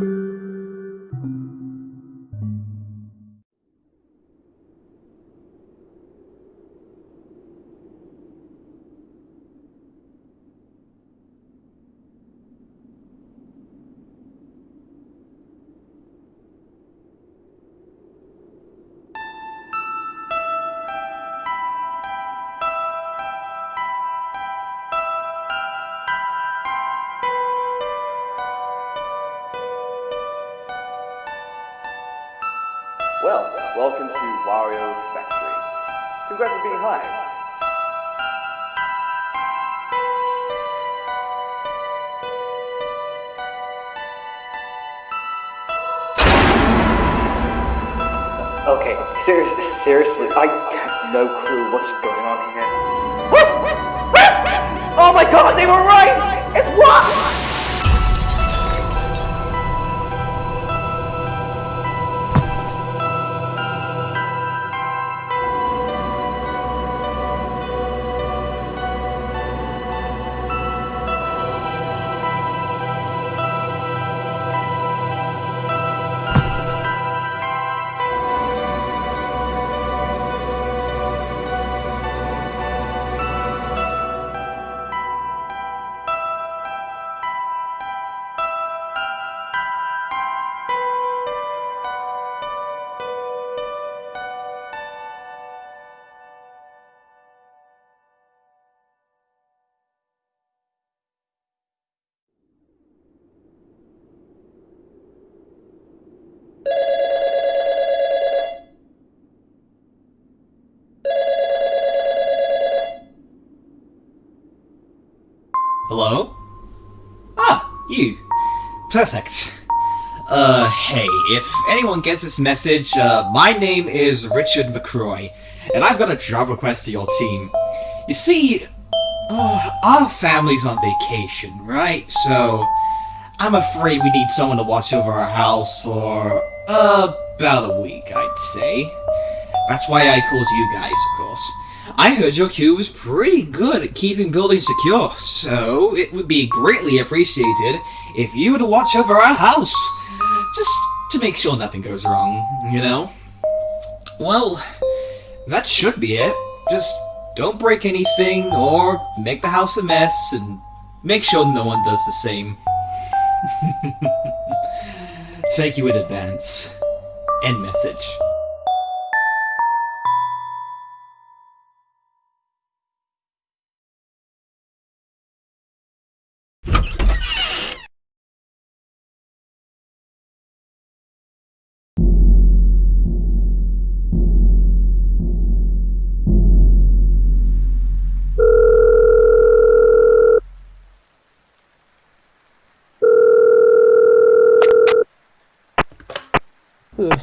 Well, welcome to Wario's Factory. Congrats on being hired. Okay, seriously, seriously, I have no clue what's going on here. Oh my god, they were right! It's what? Perfect. Uh, hey, if anyone gets this message, uh, my name is Richard McCroy, and I've got a job request to your team. You see, uh, our family's on vacation, right? So, I'm afraid we need someone to watch over our house for, about a week, I'd say. That's why I called you guys, of course. I heard your crew was pretty good at keeping buildings secure, so it would be greatly appreciated if you were to watch over our house. Just to make sure nothing goes wrong, you know? Well, that should be it. Just don't break anything or make the house a mess and make sure no one does the same. Thank you in advance. End message.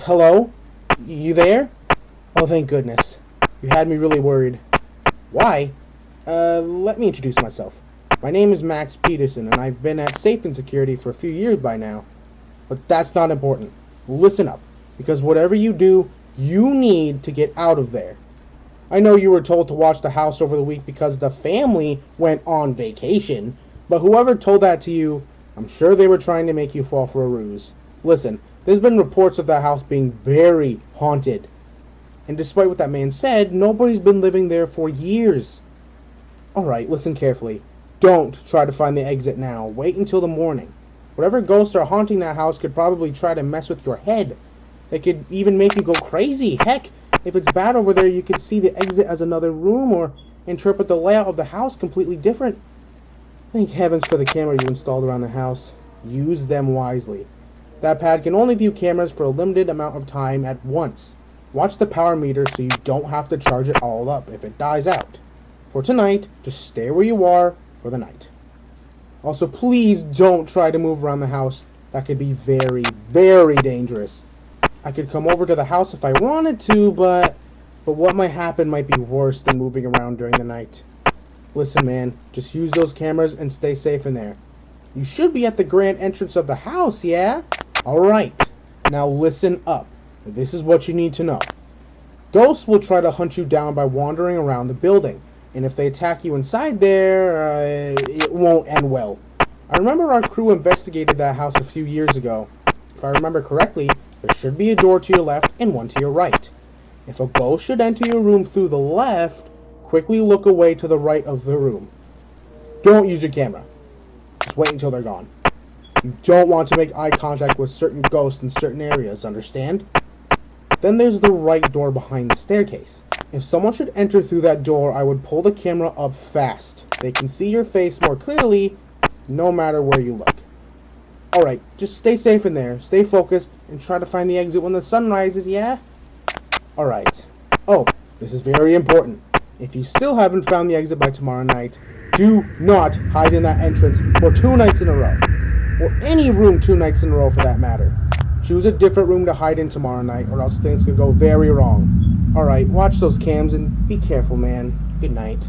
Hello? You there? Oh, thank goodness. You had me really worried. Why? Uh, let me introduce myself. My name is Max Peterson, and I've been at Safe and Security for a few years by now. But that's not important. Listen up, because whatever you do, you need to get out of there. I know you were told to watch the house over the week because the family went on vacation, but whoever told that to you, I'm sure they were trying to make you fall for a ruse. Listen, there's been reports of that house being very haunted. And despite what that man said, nobody's been living there for years. Alright, listen carefully. Don't try to find the exit now. Wait until the morning. Whatever ghosts are haunting that house could probably try to mess with your head. They could even make you go crazy. Heck, if it's bad over there, you could see the exit as another room or interpret the layout of the house completely different. Thank heavens for the camera you installed around the house. Use them wisely. That pad can only view cameras for a limited amount of time at once. Watch the power meter so you don't have to charge it all up if it dies out. For tonight, just stay where you are for the night. Also, please don't try to move around the house. That could be very, very dangerous. I could come over to the house if I wanted to, but but what might happen might be worse than moving around during the night. Listen, man, just use those cameras and stay safe in there. You should be at the grand entrance of the house, yeah? Alright, now listen up. This is what you need to know. Ghosts will try to hunt you down by wandering around the building, and if they attack you inside there, uh, it won't end well. I remember our crew investigated that house a few years ago, If I remember correctly, there should be a door to your left and one to your right. If a ghost should enter your room through the left, quickly look away to the right of the room. Don't use your camera. Just wait until they're gone. You don't want to make eye contact with certain ghosts in certain areas, understand? Then there's the right door behind the staircase. If someone should enter through that door, I would pull the camera up fast. They can see your face more clearly, no matter where you look. Alright, just stay safe in there, stay focused, and try to find the exit when the sun rises, yeah? Alright. Oh, this is very important. If you still haven't found the exit by tomorrow night, do not hide in that entrance for two nights in a row. Or any room two nights in a row for that matter. Choose a different room to hide in tomorrow night, or else things could go very wrong. Alright, watch those cams and be careful, man. Good night.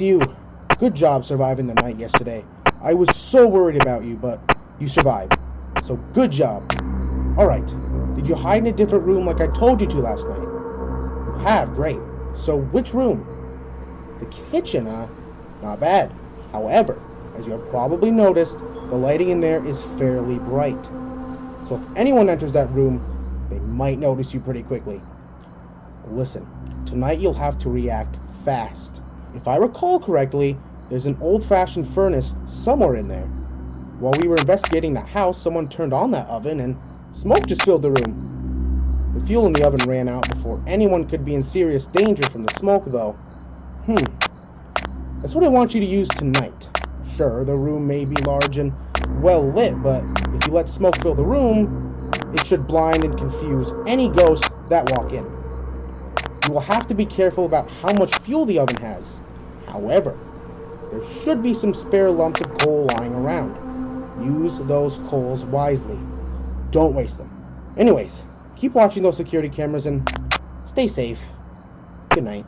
You. Good job surviving the night yesterday. I was so worried about you, but you survived. So good job. Alright, did you hide in a different room like I told you to last night? You have, great. So which room? The kitchen, huh? Not bad. However, as you have probably noticed, the lighting in there is fairly bright. So if anyone enters that room, they might notice you pretty quickly. Listen, tonight you'll have to react fast. If I recall correctly, there's an old-fashioned furnace somewhere in there. While we were investigating the house, someone turned on that oven and smoke just filled the room. The fuel in the oven ran out before anyone could be in serious danger from the smoke, though. Hmm. That's what I want you to use tonight. Sure, the room may be large and well lit, but if you let smoke fill the room, it should blind and confuse any ghosts that walk in. You will have to be careful about how much fuel the oven has. However, there should be some spare lumps of coal lying around. Use those coals wisely. Don't waste them. Anyways, keep watching those security cameras and stay safe. Good night.